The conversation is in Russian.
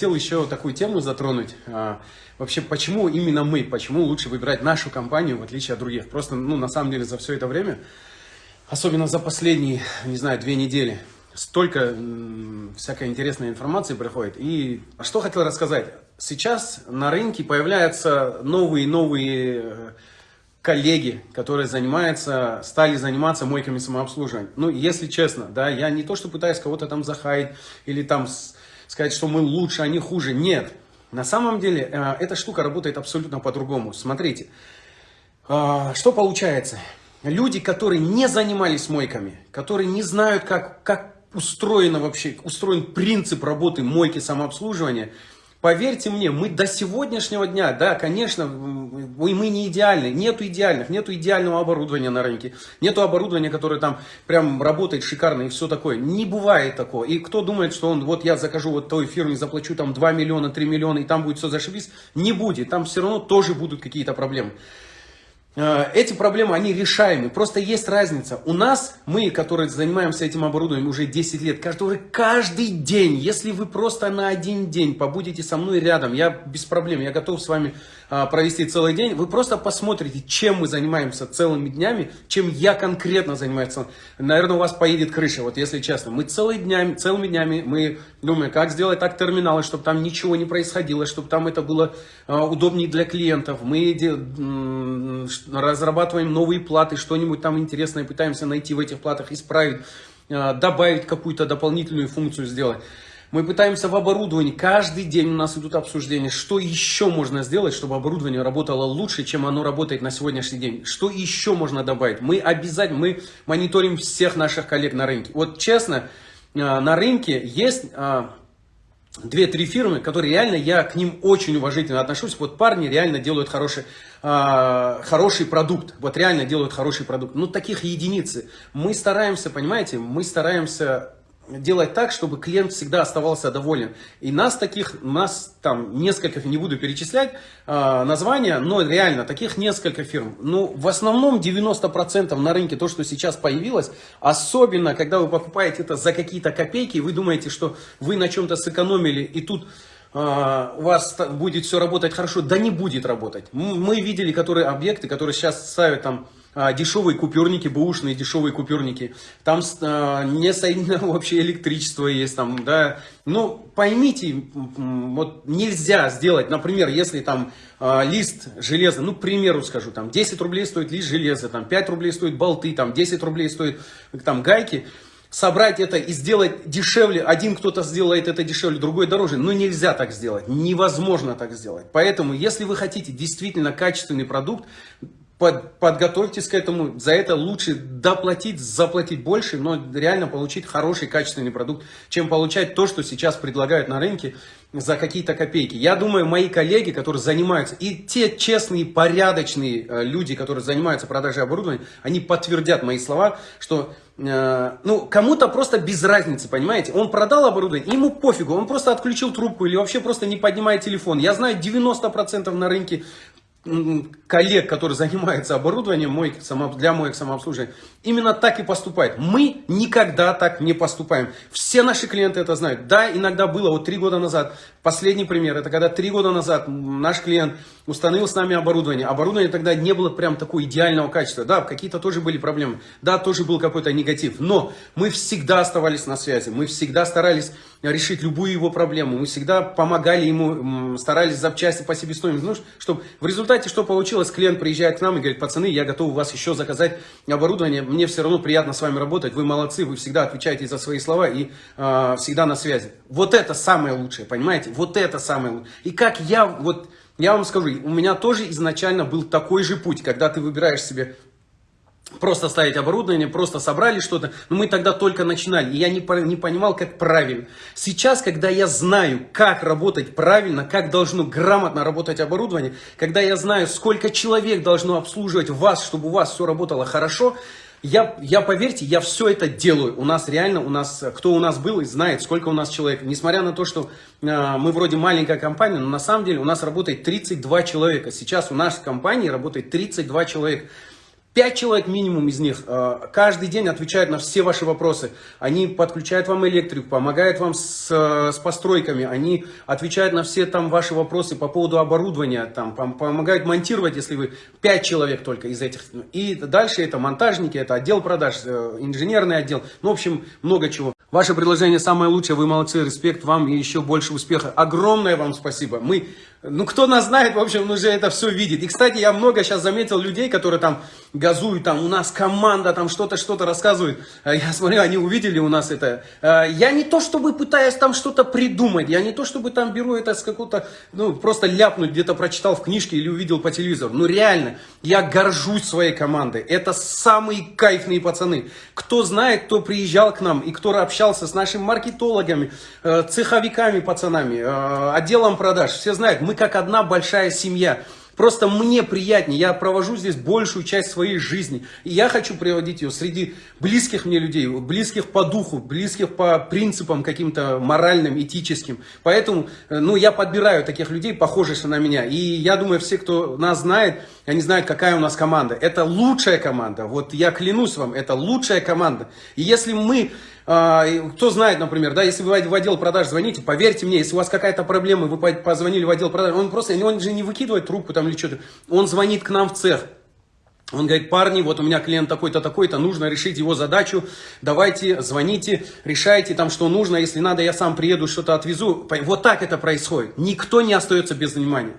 Хотел еще такую тему затронуть. А, вообще, почему именно мы, почему лучше выбирать нашу компанию, в отличие от других? Просто, ну, на самом деле, за все это время, особенно за последние, не знаю, две недели, столько всякой интересной информации приходит. И что хотел рассказать? Сейчас на рынке появляются новые-новые э, коллеги, которые занимаются, стали заниматься мойками самообслуживания. Ну, если честно, да, я не то, что пытаюсь кого-то там захаять или там сказать, что мы лучше, они хуже. Нет. На самом деле, э, эта штука работает абсолютно по-другому. Смотрите, э, что получается? Люди, которые не занимались мойками, которые не знают, как, как устроено вообще, устроен принцип работы мойки самообслуживания, Поверьте мне, мы до сегодняшнего дня, да, конечно, мы, не идеальны, нету идеальных, нету идеального оборудования на рынке, нету оборудования, которое там прям работает шикарно и все такое. Не бывает такого. И кто думает, что он, вот я закажу вот той фирме, заплачу там 2 миллиона, 3 миллиона, и там будет все зашибись, не будет. Там все равно тоже будут какие-то проблемы. Э, эти проблемы, они решаемы. Просто есть разница. У нас, мы, которые занимаемся этим оборудованием уже 10 лет, который каждый день, если вы просто на один день побудете со мной рядом, я без проблем, я готов с вами провести целый день, вы просто посмотрите, чем мы занимаемся целыми днями, чем я конкретно занимаюсь. Наверное, у вас поедет крыша, вот если честно. Мы целыми днями, целыми днями мы думаем, как сделать так терминалы, чтобы там ничего не происходило, чтобы там это было а, удобнее для клиентов. Мы разрабатываем новые платы, что-нибудь там интересное пытаемся найти в этих платах, исправить, а, добавить какую-то дополнительную функцию сделать. Мы пытаемся в оборудовании, каждый день у нас идут обсуждения, что еще можно сделать, чтобы оборудование работало лучше, чем оно работает на сегодняшний день. Что еще можно добавить? Мы обязательно, мы мониторим всех наших коллег на рынке. Вот честно, а, на рынке есть а, две-три фирмы, которые реально, я к ним очень уважительно отношусь. Вот парни реально делают хороший, э, хороший продукт. Вот реально делают хороший продукт. Ну, таких единицы. Мы стараемся, понимаете, мы стараемся делать так, чтобы клиент всегда оставался доволен. И нас таких, нас там несколько, не буду перечислять э, названия, но реально таких несколько фирм. Ну, в основном 90% на рынке то, что сейчас появилось, особенно когда вы покупаете это за какие-то копейки, вы думаете, что вы на чем-то сэкономили, и тут а, у вас будет все работать хорошо, да не будет работать. Мы видели которые объекты, которые сейчас ставят там дешевые купюрники, бэушные дешевые купюрники. Там а, не соединено вообще электричество есть там, да. Ну, поймите, вот нельзя сделать, например, если там а, лист железа, ну, к примеру скажу, там 10 рублей стоит лист железа, там 5 рублей стоит болты, там 10 рублей стоит там гайки собрать это и сделать дешевле, один кто-то сделает это дешевле, другой дороже, но нельзя так сделать, невозможно так сделать. Поэтому, если вы хотите действительно качественный продукт, под, подготовьтесь к этому, за это лучше доплатить, заплатить больше, но реально получить хороший, качественный продукт, чем получать то, что сейчас предлагают на рынке за какие-то копейки. Я думаю, мои коллеги, которые занимаются, и те честные, порядочные э, люди, которые занимаются продажей оборудования, они подтвердят мои слова, что э, ну, кому-то просто без разницы, понимаете? Он продал оборудование, ему пофигу, он просто отключил трубку или вообще просто не поднимает телефон. Я знаю 90% на рынке коллег, которые занимаются оборудованием для моек самообслуживания, именно так и поступают. Мы никогда так не поступаем. Все наши клиенты это знают. Да, иногда было, вот три года назад, последний пример, это когда три года назад наш клиент установил с нами оборудование. Оборудование тогда не было прям такого идеального качества. Да, какие-то тоже были проблемы. Да, тоже был какой-то негатив. Но мы всегда оставались на связи. Мы всегда старались решить любую его проблему. Мы всегда помогали ему, старались запчасти по себестоимости. Ну, чтобы в результате что получилось? Клиент приезжает к нам и говорит, пацаны, я готов у вас еще заказать оборудование. Мне все равно приятно с вами работать. Вы молодцы, вы всегда отвечаете за свои слова и э, всегда на связи. Вот это самое лучшее, понимаете? Вот это самое лучшее. И как я, вот, я вам скажу, у меня тоже изначально был такой же путь, когда ты выбираешь себе просто ставить оборудование, просто собрали что-то. Но мы тогда только начинали, и я не, не понимал, как правильно. Сейчас, когда я знаю, как работать правильно, как должно грамотно работать оборудование, когда я знаю, сколько человек должно обслуживать вас, чтобы у вас все работало хорошо, я, я, поверьте, я все это делаю. У нас реально, у нас, кто у нас был и знает, сколько у нас человек. Несмотря на то, что э, мы вроде маленькая компания, но на самом деле у нас работает 32 человека. Сейчас у нашей компании работает 32 человека. Пять человек минимум из них э, каждый день отвечают на все ваши вопросы. Они подключают вам электрику, помогают вам с, э, с постройками, они отвечают на все там ваши вопросы по поводу оборудования, там, помогают монтировать, если вы пять человек только из этих. И дальше это монтажники, это отдел продаж, э, инженерный отдел, ну, в общем, много чего. Ваше предложение самое лучшее, вы молодцы, респект вам и еще больше успеха. Огромное вам спасибо. Мы ну, кто нас знает, в общем, уже это все видит. И, кстати, я много сейчас заметил людей, которые там газуют, там, у нас команда, там, что-то, что-то рассказывают. А я смотрю, они увидели у нас это. А, я не то, чтобы пытаюсь там что-то придумать, я не то, чтобы там беру это с какого-то, ну, просто ляпнуть, где-то прочитал в книжке или увидел по телевизору. Ну, реально, я горжусь своей командой. Это самые кайфные пацаны. Кто знает, кто приезжал к нам и кто общался с нашими маркетологами, э, цеховиками, пацанами, э, отделом продаж, все знают, мы как одна большая семья. Просто мне приятнее, я провожу здесь большую часть своей жизни. И я хочу приводить ее среди близких мне людей, близких по духу, близких по принципам каким-то моральным, этическим. Поэтому э, ну, я подбираю таких людей, похожих на меня. И я думаю, все, кто нас знает, они знают, какая у нас команда. Это лучшая команда. Вот я клянусь вам, это лучшая команда. И если мы а, кто знает, например, да, если вы в отдел продаж звоните, поверьте мне, если у вас какая-то проблема, вы позвонили в отдел продаж, он просто, он же не выкидывает трубку там или что-то, он звонит к нам в цех. Он говорит, парни, вот у меня клиент такой-то, такой-то, нужно решить его задачу, давайте, звоните, решайте там, что нужно, если надо, я сам приеду, что-то отвезу. Вот так это происходит. Никто не остается без внимания.